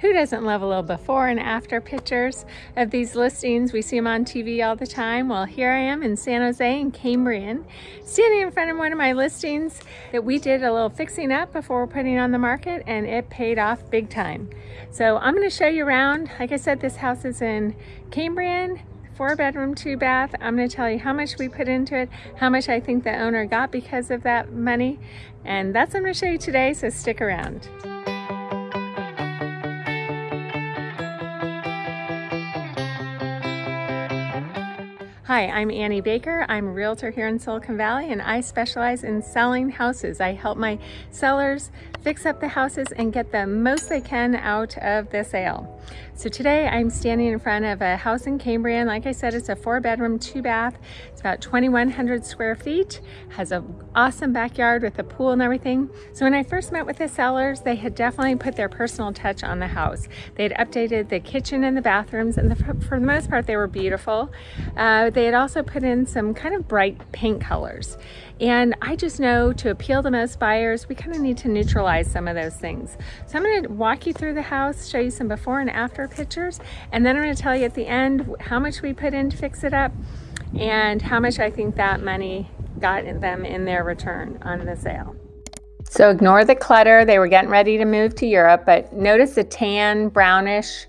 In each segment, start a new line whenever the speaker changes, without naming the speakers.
Who doesn't love a little before and after pictures of these listings? We see them on TV all the time. Well, here I am in San Jose in Cambrian, standing in front of one of my listings that we did a little fixing up before putting on the market and it paid off big time. So I'm gonna show you around. Like I said, this house is in Cambrian, four bedroom, two bath. I'm gonna tell you how much we put into it, how much I think the owner got because of that money. And that's what I'm gonna show you today, so stick around. Hi, I'm Annie Baker. I'm a realtor here in Silicon Valley and I specialize in selling houses. I help my sellers fix up the houses and get the most they can out of the sale. So today I'm standing in front of a house in Cambrian. Like I said, it's a four bedroom, two bath. It's about 2,100 square feet, has an awesome backyard with a pool and everything. So when I first met with the sellers, they had definitely put their personal touch on the house. They had updated the kitchen and the bathrooms and the, for the most part, they were beautiful. Uh, had also put in some kind of bright paint colors. And I just know to appeal to most buyers, we kind of need to neutralize some of those things. So I'm gonna walk you through the house, show you some before and after pictures, and then I'm gonna tell you at the end how much we put in to fix it up and how much I think that money got them in their return on the sale. So ignore the clutter. They were getting ready to move to Europe, but notice the tan, brownish,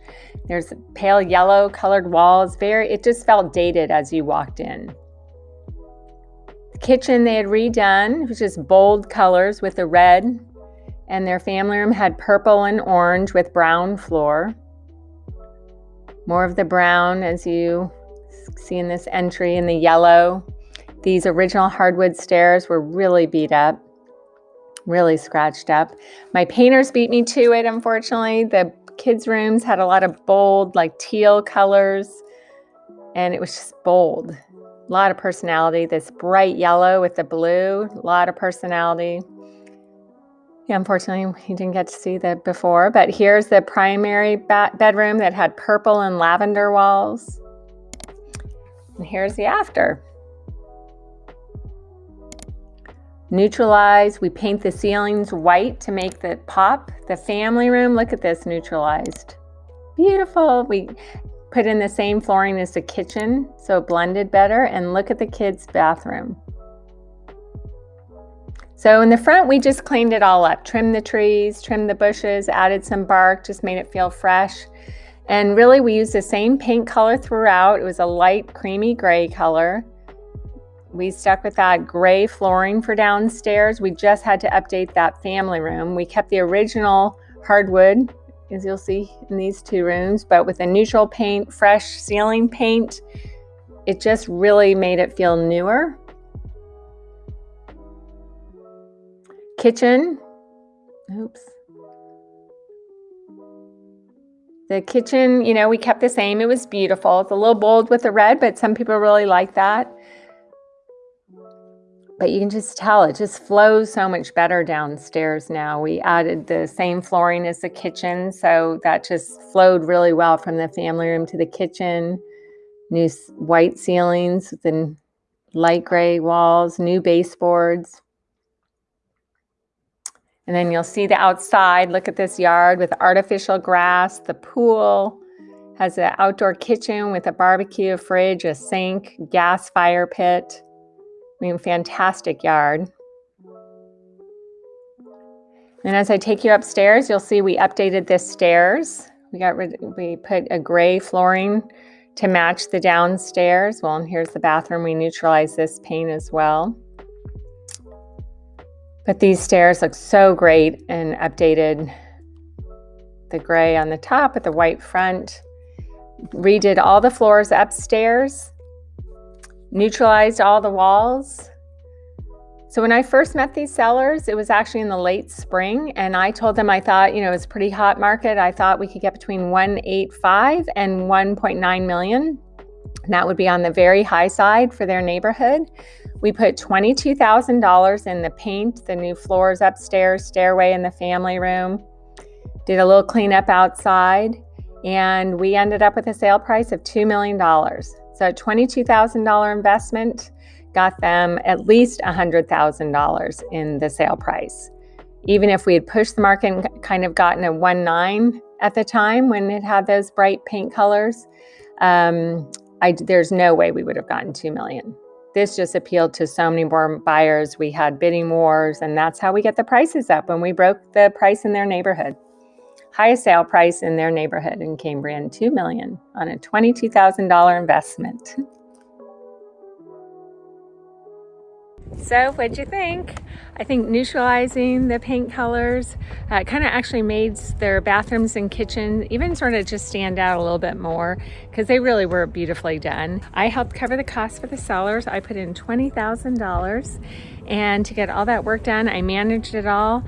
there's pale yellow colored walls. Very, it just felt dated as you walked in The kitchen they had redone, which is bold colors with the red, and their family room had purple and orange with brown floor. More of the brown as you see in this entry in the yellow. These original hardwood stairs were really beat up, really scratched up. My painters beat me to it, unfortunately. The kids' rooms had a lot of bold, like teal colors, and it was just bold. A lot of personality. This bright yellow with the blue, a lot of personality. Yeah, unfortunately, you didn't get to see that before, but here's the primary bedroom that had purple and lavender walls. And here's the after. Neutralize, we paint the ceilings white to make the pop. The family room, look at this neutralized. Beautiful. We put in the same flooring as the kitchen so it blended better and look at the kids bathroom. So in the front, we just cleaned it all up, trimmed the trees, trimmed the bushes, added some bark, just made it feel fresh. And really we used the same paint color throughout. It was a light creamy gray color. We stuck with that gray flooring for downstairs. We just had to update that family room. We kept the original hardwood as you'll see in these two rooms, but with a neutral paint, fresh ceiling paint, it just really made it feel newer. Kitchen, oops. The kitchen, you know, we kept the same. It was beautiful. It's a little bold with the red, but some people really like that but you can just tell it just flows so much better downstairs now. We added the same flooring as the kitchen, so that just flowed really well from the family room to the kitchen. New white ceilings, then light gray walls, new baseboards. And then you'll see the outside. Look at this yard with artificial grass, the pool, has an outdoor kitchen with a barbecue, a fridge, a sink, gas fire pit. I mean, fantastic yard. And as I take you upstairs, you'll see we updated this stairs. We got rid, we put a gray flooring to match the downstairs. Well, and here's the bathroom. We neutralized this paint as well. But these stairs look so great and updated the gray on the top with the white front. Redid all the floors upstairs neutralized all the walls. So when I first met these sellers, it was actually in the late spring and I told them I thought, you know, it's pretty hot market. I thought we could get between 185 and 1.9 million. And that would be on the very high side for their neighborhood. We put $22,000 in the paint, the new floors upstairs, stairway in the family room, did a little cleanup outside, and we ended up with a sale price of $2 million. So $22,000 investment got them at least $100,000 in the sale price. Even if we had pushed the market and kind of gotten a 1.9 at the time when it had those bright paint colors. Um, I, there's no way we would have gotten 2 million. This just appealed to so many more buyers. We had bidding wars, and that's how we get the prices up when we broke the price in their neighborhood. Highest sale price in their neighborhood in Cambrian, 2 million on a $22,000 investment. So what'd you think? I think neutralizing the paint colors uh, kind of actually made their bathrooms and kitchen even sort of just stand out a little bit more because they really were beautifully done. I helped cover the cost for the sellers. I put in $20,000 and to get all that work done, I managed it all.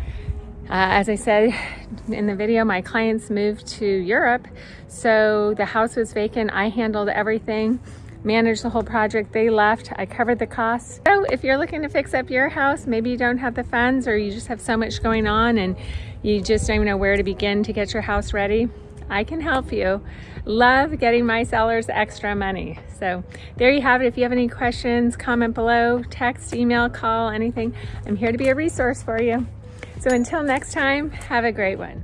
Uh, as I said in the video, my clients moved to Europe, so the house was vacant. I handled everything managed the whole project. They left, I covered the costs. So if you're looking to fix up your house, maybe you don't have the funds or you just have so much going on and you just don't even know where to begin to get your house ready, I can help you. Love getting my sellers extra money. So there you have it. If you have any questions, comment below, text, email, call, anything. I'm here to be a resource for you. So until next time, have a great one.